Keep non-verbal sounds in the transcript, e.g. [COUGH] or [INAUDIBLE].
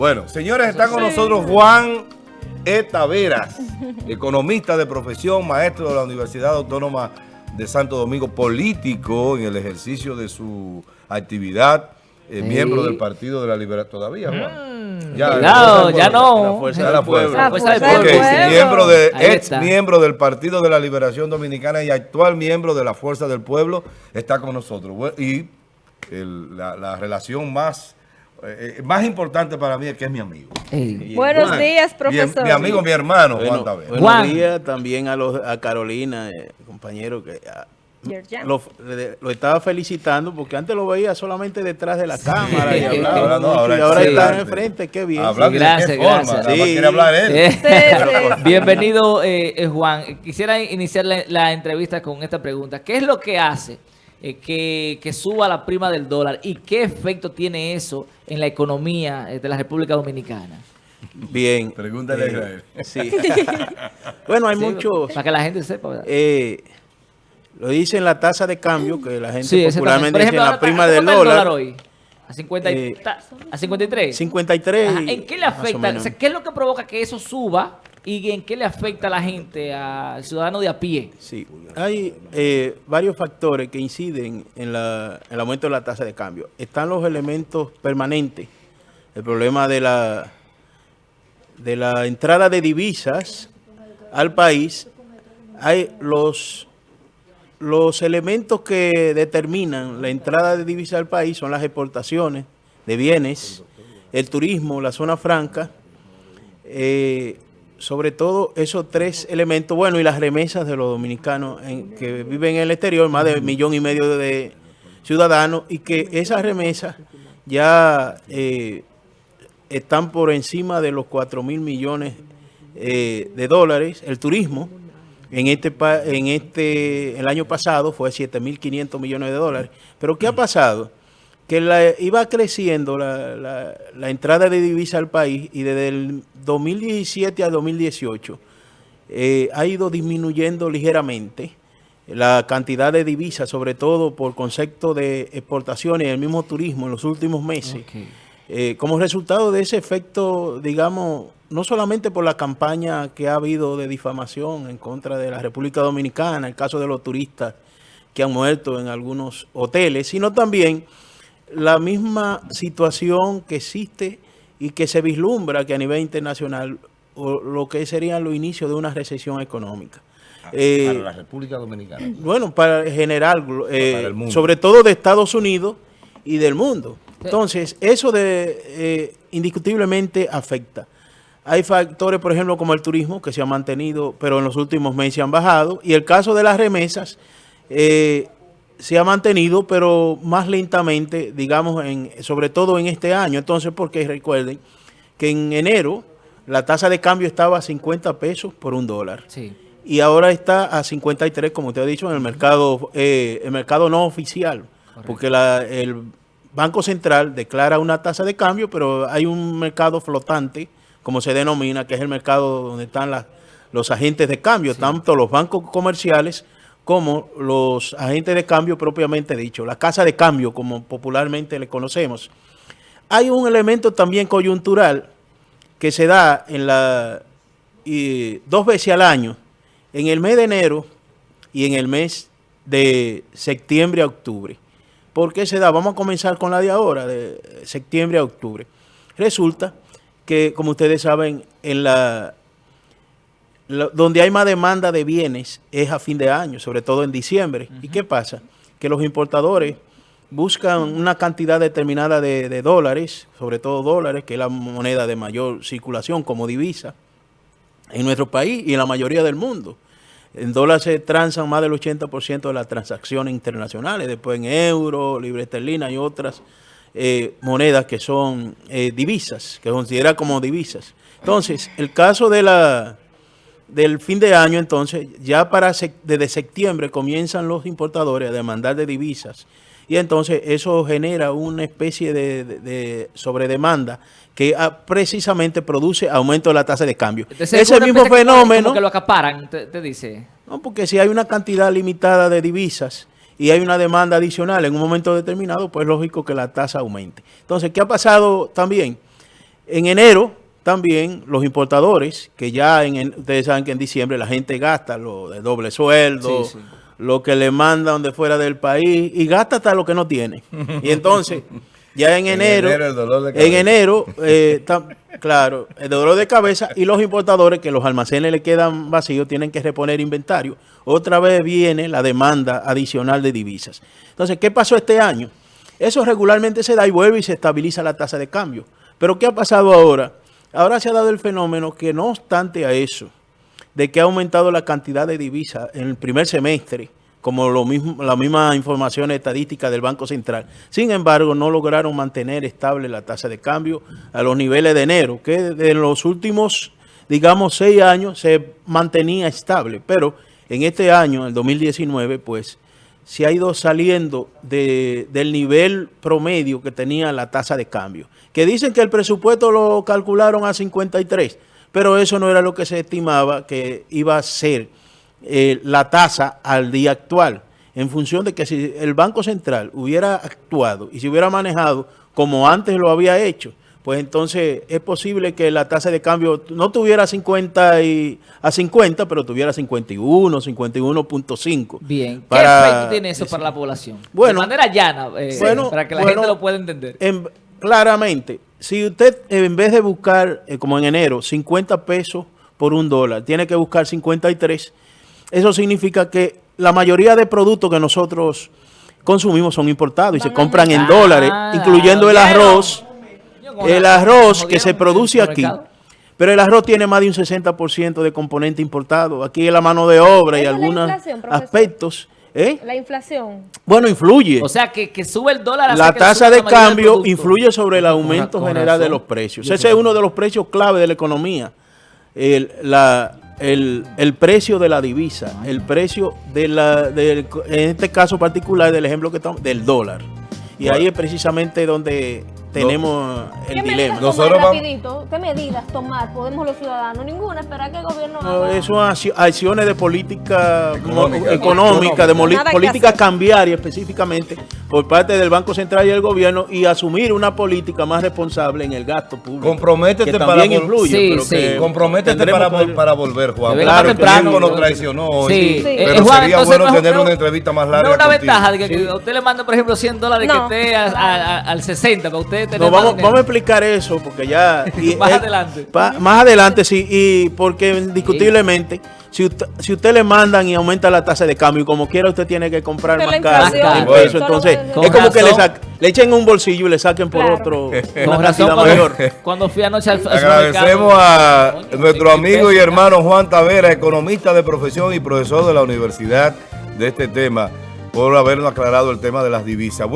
Bueno, señores, está con nosotros Juan E. Taveras, economista de profesión, maestro de la Universidad Autónoma de Santo Domingo, político en el ejercicio de su actividad, eh, Sí. miembro del Partido de la Liberación. ¿Todavía, Juan? Cuidado, ya no. La fuerza Ya del la fuerza. pueblo. La fuerza del Ok, pueblo. miembro de, ex miembro del Partido de la Liberación Dominicana y actual miembro de la Fuerza del Pueblo, está con nosotros. Bueno, Y el- la, la relación más, eh, eh, más importante para mí es que es mi amigo. Buenos Juan, días, profesor. Mi, amigo, mi hermano, Bueno, Juan Taveras. buenos Juan. días también a, los, a Carolina, eh, compañero, que ah, lo, le- lo estaba felicitando porque antes lo veía solamente detrás de la cámara y Sí. [LAUGHS] hablaba Ahora no, mucho, ahora y ahora sí. está enfrente, qué bien. De gracias, qué forma, gracias. quiere hablar él. Sí, sí. Bienvenido, eh, eh, Juan. Quisiera iniciar la, la entrevista con esta pregunta. ¿Qué es lo que hace eh, que, que suba la prima del dólar y qué efecto tiene eso en la economía eh, de la República Dominicana? Bien. Pregúntale a Eh, Israel. Sí. [LAUGHS] bueno, hay Sí, muchos... Para que la gente sepa, ¿verdad? eh, lo dicen la tasa de cambio, que la gente sí, popularmente Por dice ejemplo, la prima del ¿cómo está el dólar. hoy? ¿A, 50 y- Eh, ¿A 53? 53. Ajá, ¿En qué le afecta? O sea, ¿Qué es lo que provoca que eso suba y en qué le afecta a la gente, al ciudadano de a pie? Sí, hay eh, varios factores que inciden en, la- en el aumento de la tasa de cambio. Están los elementos permanentes, el problema de la, de la entrada de divisas al país. Hay los, los elementos que determinan la entrada de divisas al país son las exportaciones de bienes, el turismo, la zona franca, eh, sobre todo esos tres elementos, bueno, y las remesas de los dominicanos en- que viven en el exterior, más de un millón y medio de ciudadanos, y que esas remesas ya eh, están por encima de los 4 mil millones eh, de dólares. El turismo en este, en este el año pasado fue 7.500 millones de dólares. Pero ¿qué ha pasado? Que la, iba creciendo la, la- la entrada de divisa al país y desde el 2017 al 2018 eh, ha ido disminuyendo ligeramente la cantidad de divisas, sobre todo por concepto de exportaciones y el mismo turismo en los últimos meses. Eh, como resultado de ese efecto, digamos, no solamente por la campaña que ha habido de difamación en contra de la República Dominicana, el caso de los turistas que han muerto en algunos hoteles, sino también la misma situación que existe y que se vislumbra que a nivel internacional o lo que serían los inicios de una recesión económica. Eh, Para la República Dominicana. bueno, para general, eh, Para el mundo. sobre todo de Estados Unidos y del mundo. Entonces, eso de eh, indiscutiblemente afecta. Hay factores, por ejemplo, como el turismo, que se ha mantenido, pero en los últimos meses han bajado. Y el caso de las remesas, eh, se ha mantenido, pero más lentamente, digamos, en, sobre todo en este año. Entonces, porque recuerden que en enero la tasa de cambio estaba a 50 pesos por un dólar. Sí. y ahora está a 53, como usted ha dicho, en el mercado, eh, el mercado no oficial, porque la- el Banco Central declara una tasa de cambio, pero hay un mercado flotante, como se denomina, que es el mercado donde están las- los agentes de cambio, tanto los bancos comerciales como los agentes de cambio propiamente dicho, la casa de cambio, como popularmente le conocemos. Hay un elemento también coyuntural que se da en la dos veces al año, en el mes de enero y en el mes de septiembre a octubre. ¿Por qué se da? Vamos a comenzar con la de ahora, de septiembre a octubre. Resulta que, como ustedes saben, en la, donde hay más demanda de bienes es a fin de año, sobre todo en diciembre. ¿Y qué pasa? Que los importadores buscan una cantidad determinada de, de dólares, sobre todo dólares, que es la moneda de mayor circulación como divisa en nuestro país y en la mayoría del mundo. En dólares se transan más del 80% de las transacciones internacionales, después en euro, libre esterlina y otras eh, monedas que son eh, divisas, que considera como divisas. Entonces, el caso de la del fin de año, entonces, ya para desde septiembre comienzan los importadores a demandar de divisas y entonces eso genera una especie de, de- de sobredemanda que ah, precisamente produce aumento de la tasa de cambio. Entonces, Ese mismo fenómeno... Como que lo acaparan, te, te dice. No, porque si hay una cantidad limitada de divisas y hay una demanda adicional en un momento determinado, pues lógico que la tasa aumente. Entonces, ¿qué ha pasado también? En enero también los importadores, que ya en, en- ustedes saben que en diciembre la gente gasta lo de doble sueldo, Sí, sí. lo que le mandan de fuera del país y gasta hasta lo que no tiene. Y entonces, ya en [LAUGHS] En enero, enero el dolor de en enero, eh, [LAUGHS] tam- claro, el dolor de cabeza y los importadores que los almacenes le quedan vacíos tienen que reponer inventario. Otra vez viene la demanda adicional de divisas. Entonces, ¿qué pasó este año? Eso regularmente se da y vuelve y se estabiliza la tasa de cambio. Pero ¿qué ha pasado ahora? Ahora se ha dado el fenómeno que no obstante a eso, de que ha aumentado la cantidad de divisas en el primer semestre, como lo mismo, la misma información estadística del Banco Central. Sin embargo, no lograron mantener estable la tasa de cambio a los niveles de enero, que de los últimos, digamos, seis años se mantenía estable. Pero en este año, el 2019, pues, se ha ido saliendo de- del nivel promedio que tenía la tasa de cambio. Que dicen que el presupuesto lo calcularon a 53, pero eso no era lo que se estimaba que iba a ser eh, la tasa al día actual. En función de que si el Banco Central hubiera actuado y se hubiera manejado como antes lo había hecho, pues entonces es posible que la tasa de cambio no tuviera 50 y, a 50, pero tuviera 51, 51.5. Bien. ¿Qué efecto tiene eso para la población? Bueno. de manera llana, eh, Bueno, para que la bueno, gente lo pueda entender. En- claramente, si usted en vez de buscar, eh, como en enero, 50 pesos por un dólar, tiene que buscar 53, eso significa que la mayoría de productos que nosotros consumimos son importados y se compran en dólares, incluyendo el arroz, el arroz que se produce aquí. Pero el arroz tiene más de un 60% de componente importado. Aquí es la mano de obra y algunos aspectos. ¿eh? La inflación. Bueno, influye. O sea, que, que sube el dólar. hace La tasa de cambio influye sobre el aumento Con ra- con general de los precios. Yo Ese es uno de los precios clave de la economía. El, la- el- el precio de la divisa, el precio de la, del- en este caso particular del ejemplo que estamos, del dólar. Y ahí es precisamente donde tenemos el ¿Qué medidas dilema. tomar Nosotros vamos- rapidito? ¿Qué medidas tomar podemos los ciudadanos? Ninguna, esperar que el gobierno No, haga- Eso acci- acciones de política Económica. económica, de que política cambiaria específicamente por parte del Banco Central y el gobierno y asumir una política más responsable en el gasto público. Comprométete que para influye, Sí, pero sí. que Comprométete para, vol- que- para volver, Juan. Claro, que temprano. Tiempo nos traicionó hoy. Sí, Sí. Pero eh, Juan, sería entonces bueno no tener no- una entrevista más No larga es una contigo. ventaja de que, que usted le manda, por ejemplo, 100 dólares No. que esté a- a- a- al 60 para usted tener No, vamos, vamos a explicar eso porque ya... [LAUGHS] y Más adelante. pa- más adelante, sí, y porque indiscutiblemente, si usted, si usted le mandan y aumenta la tasa de cambio, y como quiera usted tiene que comprar Pero más caro Bueno. entonces Con es como que le, sac- le echen un bolsillo y le saquen por Claro. otro [LAUGHS] Con una razón, cuando, mayor. cuando fui anoche al, Agradecemos a nuestro amigo y hermano Juan Tavera, economista de profesión y profesor de la universidad de este tema, por habernos aclarado el tema de las divisas.